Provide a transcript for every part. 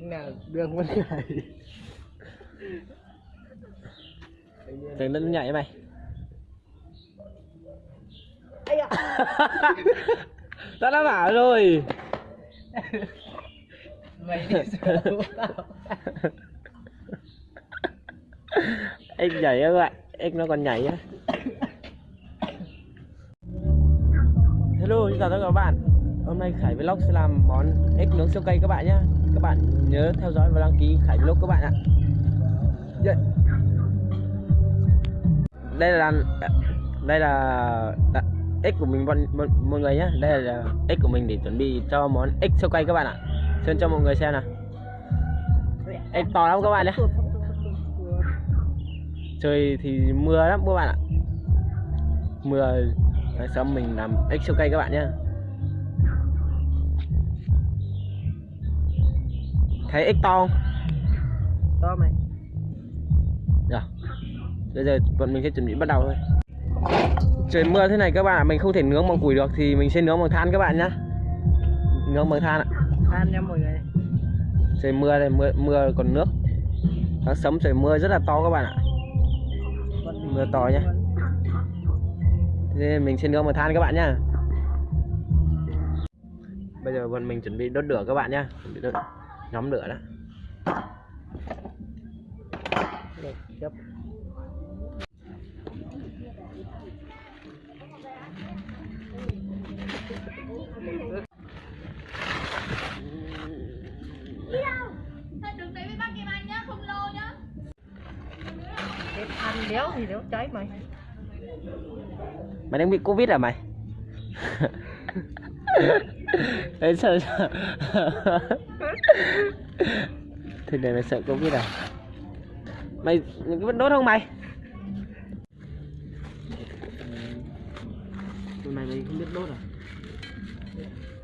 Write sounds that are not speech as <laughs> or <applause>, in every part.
nào đường vẫn nhảy Đừng nó nhảy mày. Tao đã bảo rồi. Mày đi xuống tao. Ếch nhảy các bạn. Ếch nó còn nhảy á. Hello, xin chào tất cả các bạn. Hôm nay Khải Vlog sẽ làm món ếch nướng siêu cây các bạn nhé các bạn nhớ theo dõi và đăng ký Khải Vlog các bạn ạ. Yeah. Đây là Đây là x ếch của mình mọi, mọi, người nhé Đây là ếch của mình để chuẩn bị cho món ếch siêu cay các bạn ạ. Xin cho mọi người xem nào. Ếch to lắm các bạn nhé trời thì mưa lắm các bạn ạ. Mưa sớm mình làm ếch siêu cay các bạn nhé thấy ếch to không? To mày Rồi. bây giờ bọn mình sẽ chuẩn bị bắt đầu thôi. Trời mưa thế này các bạn ạ mình không thể nướng bằng củi được thì mình sẽ nướng bằng than các bạn nhé nướng bằng than ạ. Than nha mọi người. Trời mưa đây mưa mưa còn nước. Sáng sớm trời mưa rất là to các bạn ạ. Mưa to nhá. Thế mình sẽ nướng bằng than các bạn nhá. Bây giờ bọn mình chuẩn bị đốt lửa các bạn nhá. Chuẩn bị đốt nhóm lửa đó. Được, cái than đéo thì đéo cháy mày. Mày đang bị Covid à mày? Đấy sợ sợ Thế này mày sợ Covid à? Mày mày có vẫn đốt không mày? Tụi mày mày không biết đốt à?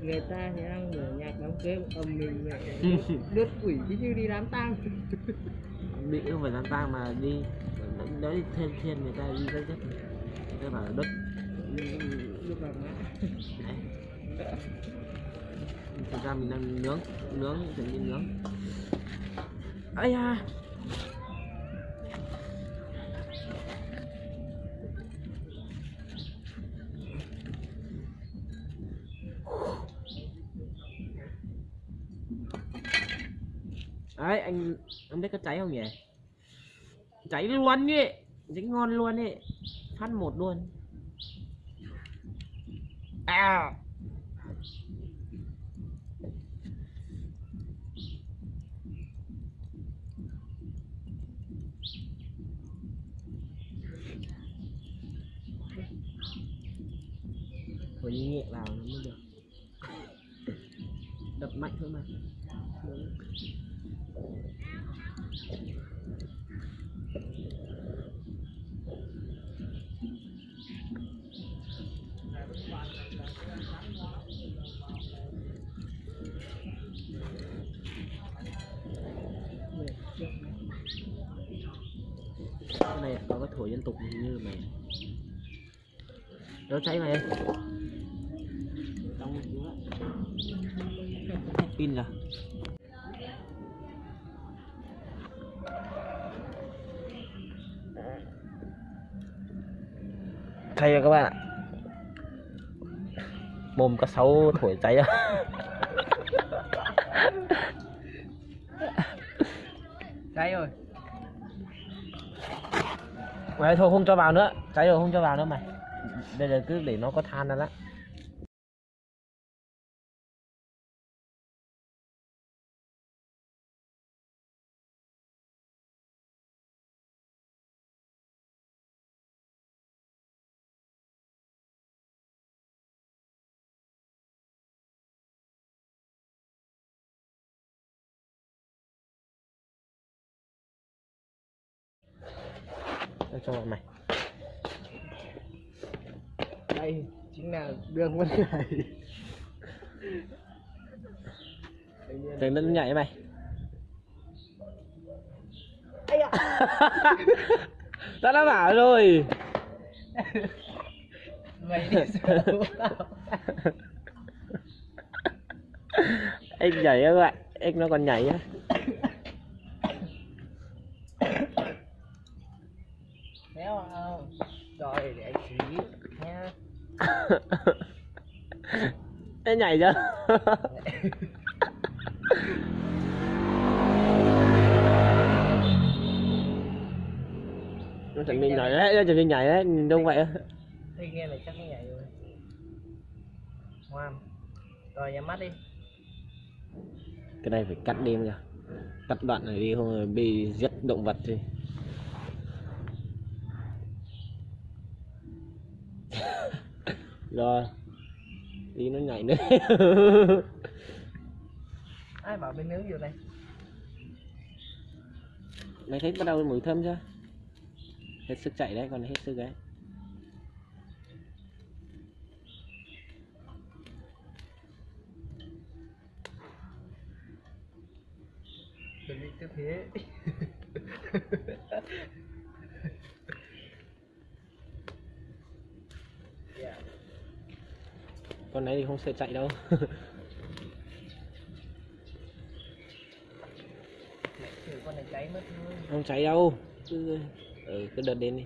người ta thì đang mở nhạc đám cưới ầm mình mẹ đứt quỷ chứ như đi đám tang Bị không phải đám tang mà đi Đó đi thiên thiên người ta đi rất rất Người ta bảo là đốt lúc Đấy. Thực ra mình đang nướng Nướng, chuẩn bị nướng. Ây à Đấy, anh anh biết có cháy không nhỉ? Cháy luôn nhỉ Cháy ngon luôn ấy Phát một luôn. À. Phải nhẹ vào nó mới được Đập mạnh thôi mà. Cái này có cái thổi liên tục như mày. Đâu cháy mày đóng xuống hết pin rồi thay rồi các bạn ạ. Mồm có sáu thổi cháy cháy rồi. Mày thôi không cho vào nữa. Cháy rồi không cho vào nữa mày. Bây giờ cứ để nó có than ra đó Cho bọn mày. Đây chính là đường vẫn nhảy đừng nó nhảy mày. <laughs> Tao đã bảo rồi. Mày đi anh <laughs> nhảy các bạn. Ếch nó còn nhảy á Méo không? Rồi để anh xí nha. Ê nhảy chưa nó chuẩn bị nhảy đấy nó chuẩn bị nhảy đấy nhìn đông vậy á nghe này chắc nó nhảy rồi. Ngoan. Rồi nhắm mắt đi. cái này phải cắt đi nha cắt đoạn này đi không rồi bị giết động vật thì rồi đi nó nhảy nữa <laughs> Ai bảo bên nướng vô đây? mày thấy bắt đầu mùi thơm chưa hết sức chạy đấy còn hết sức đấy Chuẩn bị tư thế. <laughs> yeah con này thì không sợ chạy đâu. Con này cháy mất thôi. không cháy đâu. Cứ ừ, cứ đợt đến đi.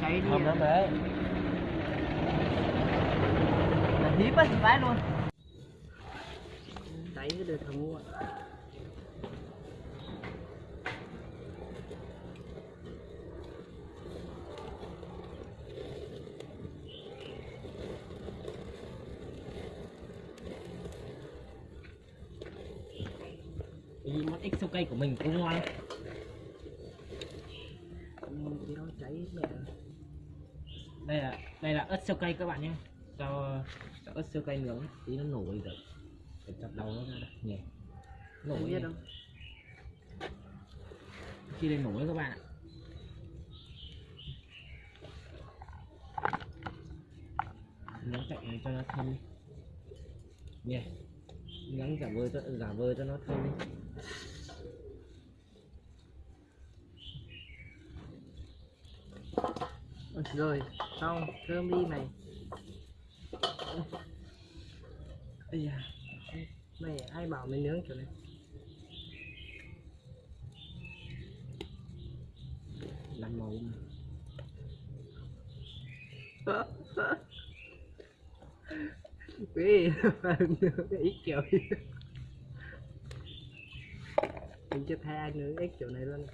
Cháy đi thơm lắm đấy Là á, vãi luôn cái đời thầm mua. Vì món ếch cây của mình cũng ngon. Thì nó cháy mẹ. Đây là đây là ớt sâu cây các bạn nhé. Cho, cho ớt sâu cây nướng. Tí nó nổi rồi phải chặt đầu nó ra đây nhỉ nổi Không? Biết đâu khi lên nổi các bạn ạ. Nướng cạnh này cho nó thơm đi. Nhỉ nướng giả vờ cho giả vờ cho nó thơm đi. Rồi, xong, thơm đi mày. Ây da Mày ai bảo mày nướng kiểu này? Làm màu mà. <laughs> Quý <laughs> nướng ít kiểu. Mình chưa thay ai nướng ít kiểu này luôn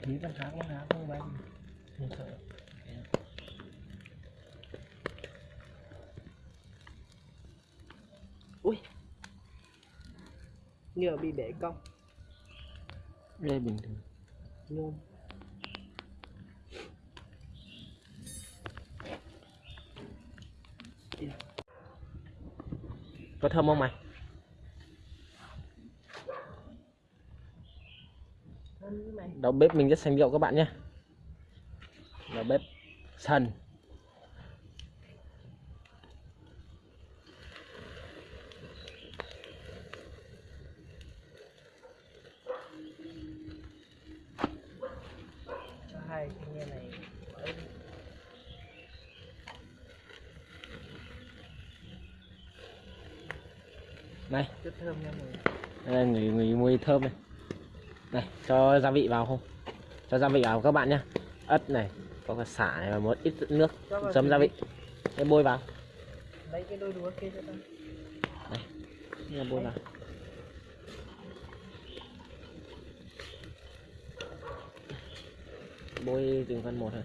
Thì con khác con khác không bay Không sợ. Ui. Nhựa bị bể cong. Đây bình thường. Luôn. Có thơm không mày Thơm mày đầu bếp mình rất xanh rượu các bạn nhé. Đầu bếp sần hai này đi. này. Rất thơm nha mọi người. Đây là người người mùi thơm này này cho gia vị vào không? Cho gia vị vào các bạn nhé. Ớt này có cả xả này và một ít nước chấm gia vị. để bôi vào. Lấy cái đôi đũa kia cho ta Thế là bôi vào. Bôi từng phần một thôi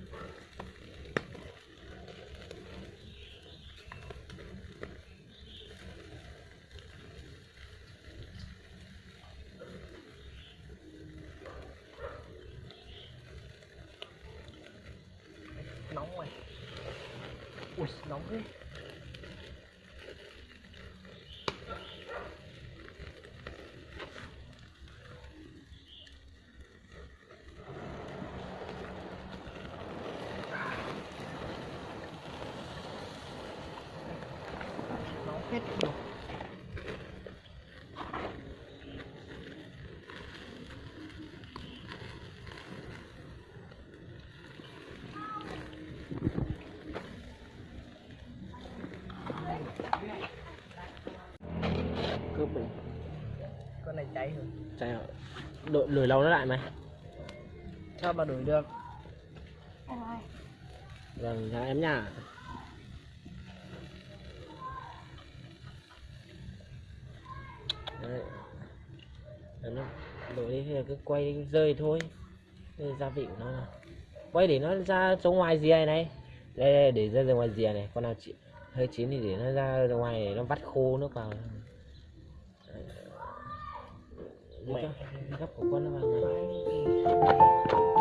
Chạy? Đổi, đổi lâu nó lại mày sao mà đổi được Vâng, chào em nha Đấy. Nó đổi đi thì cứ quay rơi thôi Đây là gia vị của nó này. Quay để nó ra chỗ ngoài rìa này Đây, đây để ra ra ngoài rìa này Con nào chị hơi chín thì để nó ra ra ngoài để nó vắt khô nước vào Đấy. Mẹ. gấp của con nó vào này nó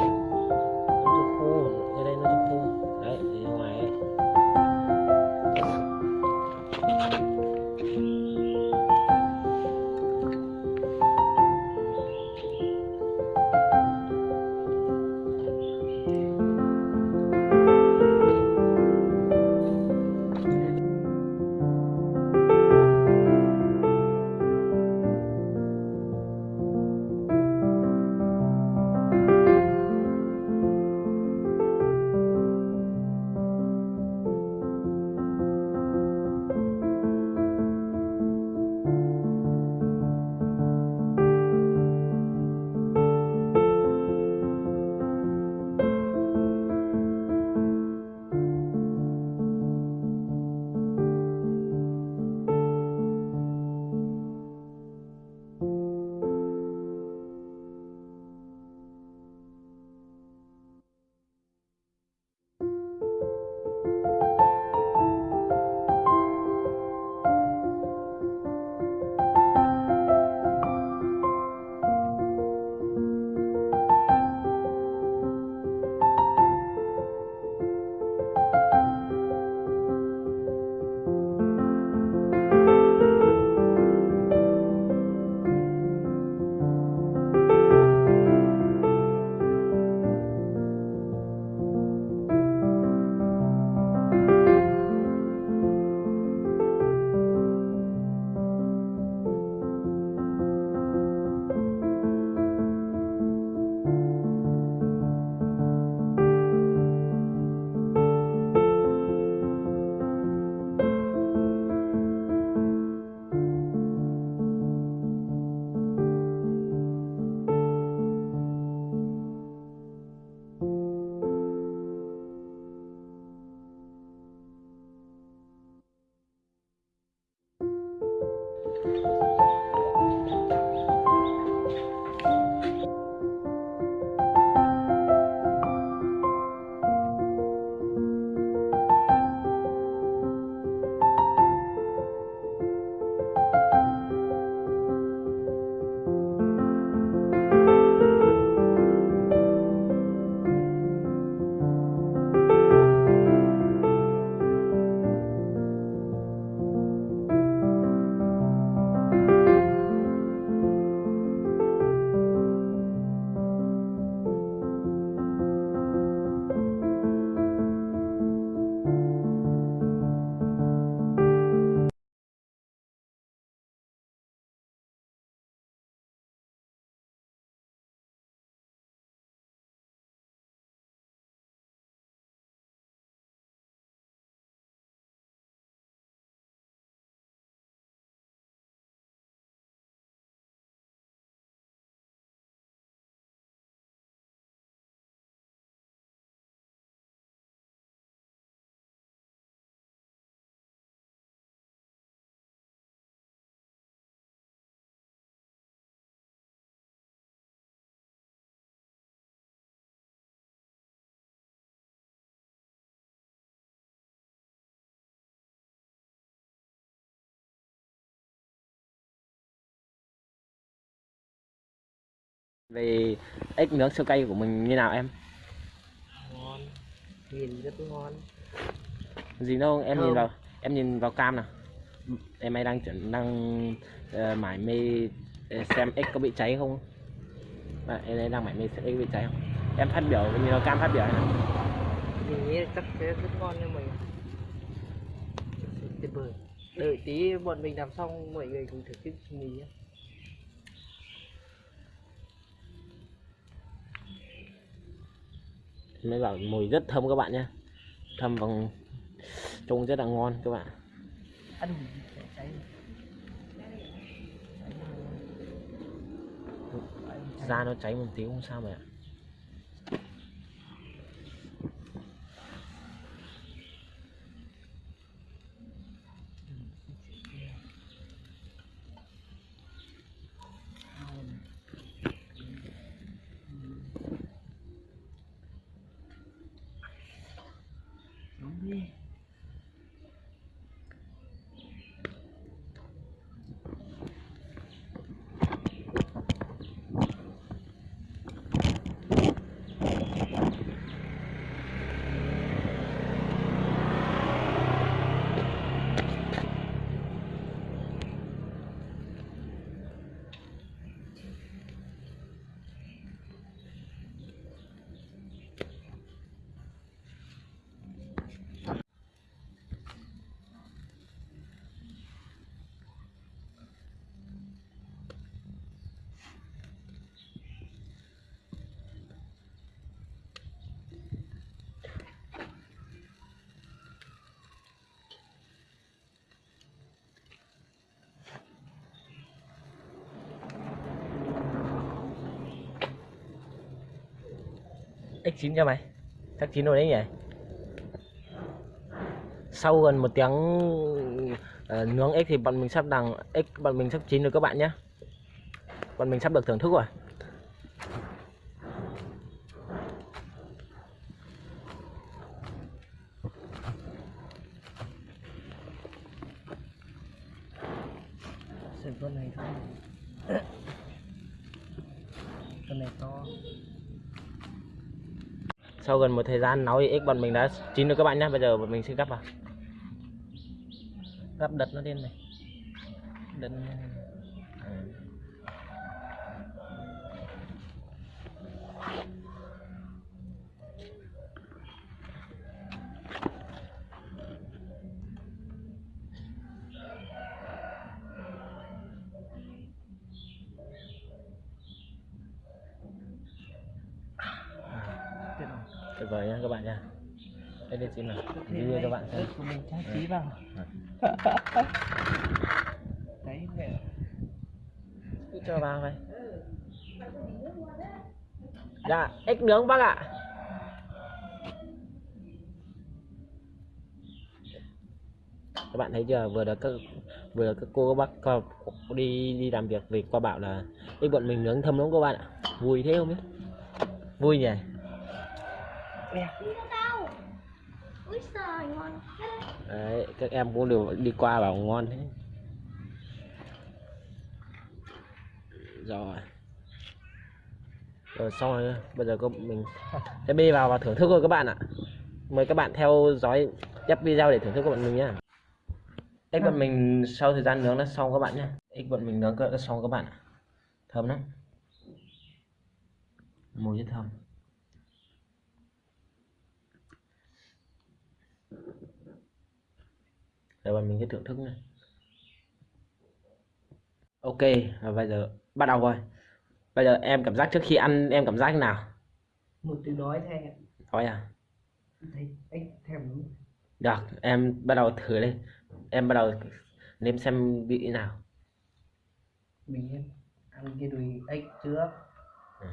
về ếch nướng sơ cay của mình như nào em? Ngon. Nhìn rất ngon. Gì đâu em nhìn Thơm. vào em nhìn vào cam nào. Em ấy đang chuẩn đang ờ, mải mê ờ, xem ếch có bị cháy không? À, em ấy đang mải mê xem ếch bị cháy không? Em phát biểu nhìn vào cam phát biểu nào. Mình nghĩ chắc sẽ rất ngon cho mình tuyệt vời đợi tí bọn mình làm xong mọi người cùng thử cái mì nhé mới bảo mùi rất thơm các bạn nhé. Thơm bằng trông rất là ngon các bạn. Da nó cháy một tí không sao mà ạ. x9 cho mày. Chắc chín rồi đấy nhỉ? Sau gần một tiếng uh, nướng x thì bọn mình sắp đằng x bọn mình sắp chín rồi các bạn nhé. Bọn mình sắp được thưởng thức rồi. Thời gian nấu thì X bọn mình đã chín rồi các bạn nhé bây giờ bọn mình sẽ gắp vào. Gắp đật nó lên này. Đật vời nha các bạn nha đây đây xin nào video cho bạn xem. của mình trang trí vào. <laughs> Đấy. Mẹ. Cứ cho vào vậy dạ ếch nướng bác ạ. Các bạn thấy chưa vừa được các vừa được các cô các bác đi đi làm việc về qua bảo là ếch bọn mình nướng thơm lắm các bạn ạ. Vui thế không biết. Vui nhỉ Ngon đấy các em cũng đều đi qua bảo ngon thế. Rồi. Rồi xong rồi bây giờ có mình sẽ bê vào và thưởng thức thôi các bạn ạ. Mời các bạn theo dõi tiếp video để thưởng thức của bọn mình nhé ếch bọn mình sau thời gian nướng nó xong các bạn nhé ếch bọn mình nướng đã xong các bạn ạ. Thơm lắm. Mùi rất thơm Giờ bọn mình sẽ thưởng thức này ok và bây giờ bắt đầu rồi. Bây giờ em cảm giác trước khi ăn em cảm giác thế nào? Một từ nói thay nói à? Thấy thèm đúng. Được em bắt đầu thử đi. Em bắt đầu nếm xem vị nào. Mình ăn cái đùi ếch trước. Ừ.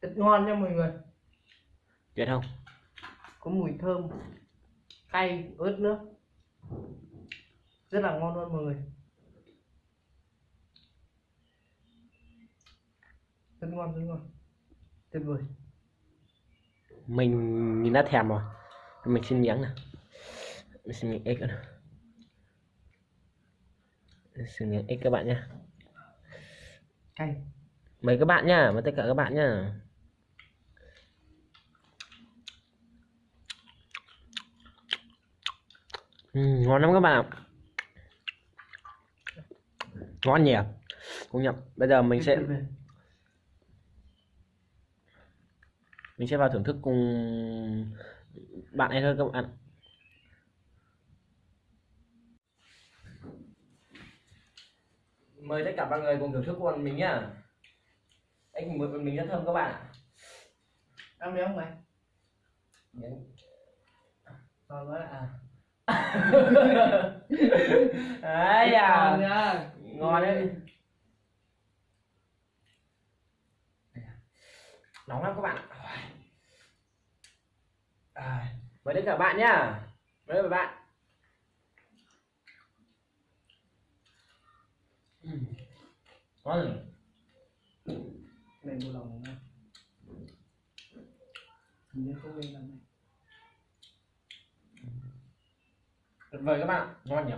rất ngon nha mọi người. Tuyệt không? Có mùi thơm cay ớt nữa. Rất là ngon luôn mọi người. Rất ngon rất ngon. Tuyệt vời. Mình nhìn đã thèm rồi. Mình xin miếng nè mình xin miếng ếch nữa. Mình xin miếng ếch các bạn nhé cay. Mời các bạn nhá mời tất cả các bạn nhá ừ, ngon lắm các bạn. Ạ ngon nhỉ? Công nhận bây giờ mình sẽ mình sẽ vào thưởng thức cùng bạn ấy thôi các bạn mời tất cả mọi người cùng thưởng thức của mình nhá. Anh mời bọn mình rất thơm các bạn ạ. Ăn miếng không mày miếng. Quá à đấy ngon à. ngon đấy. Nóng lắm các bạn. Ạ à, mời tất cả bạn nhá. Mời cả bạn. Ngon. Rồi này bộ lòng nha hình như không quen lắm này tuyệt vời các bạn ngon nhỉ?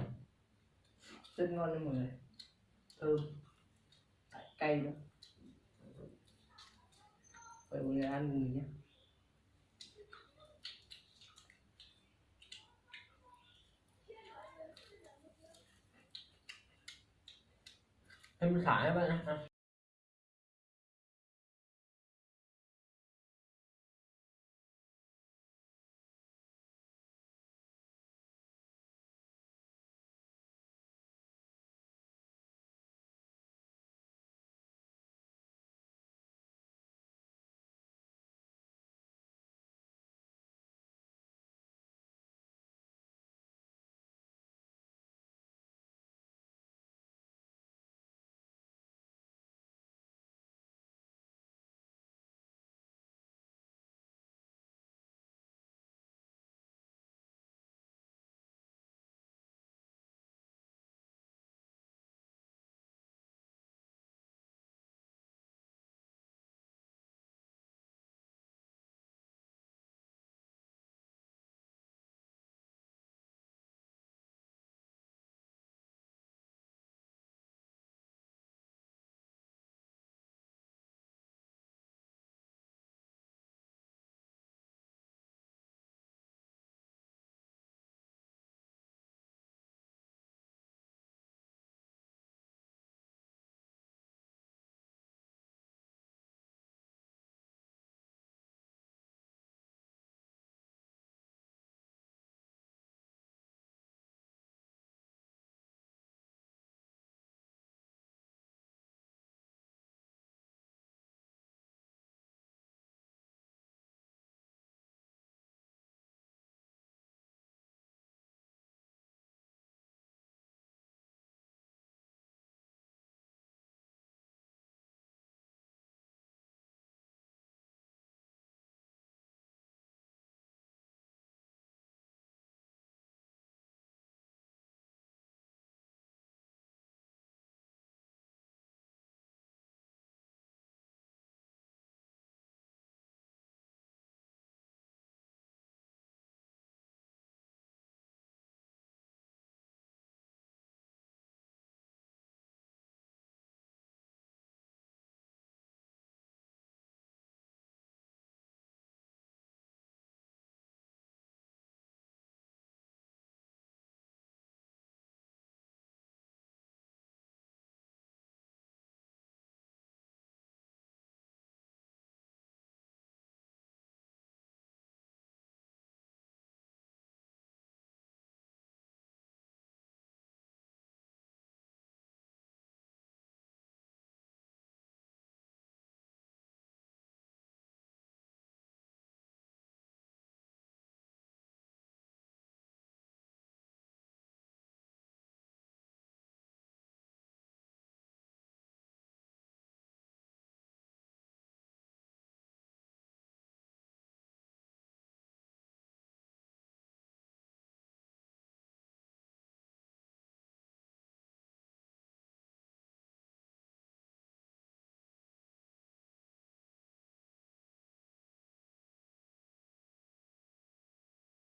Rất ngon đấy mọi người. Thơm. Lại cay nữa. Vậy mọi người ăn cùng mình nhé. Thêm sải các bạn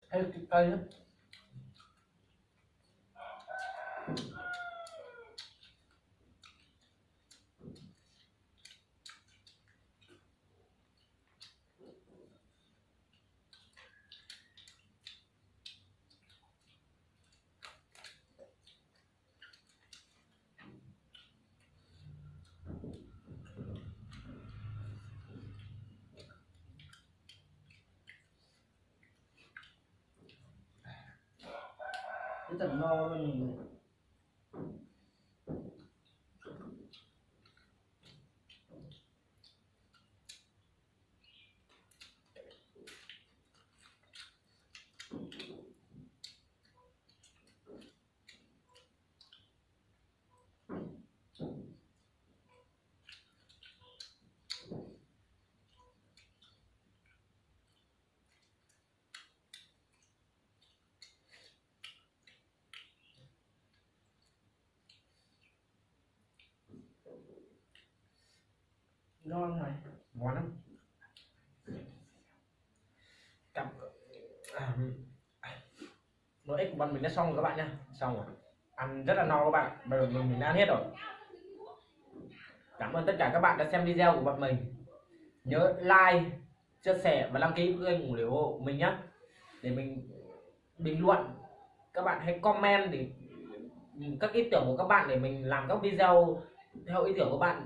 ạ Ê, cái cây lắm rất là no ngon này. Ngon lắm. Cảm... À, nồi ếch của bọn mình đã xong rồi các bạn nhá. Xong rồi. Ăn rất là no các bạn. Bây giờ mình, mình đã ăn hết rồi. Cảm ơn tất cả các bạn đã xem video của bọn mình. Nhớ like chia sẻ và đăng ký kênh ủng hộ mình nhé để mình bình luận. Các bạn hãy comment để các ý tưởng của các bạn để mình làm các video theo ý tưởng của bạn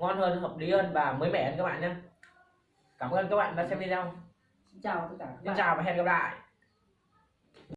ngon hơn hợp lý hơn và mới mẻ hơn các bạn nhé. Cảm ơn các bạn đã xem video. Xin chào tất cả các xin chào và hẹn gặp lại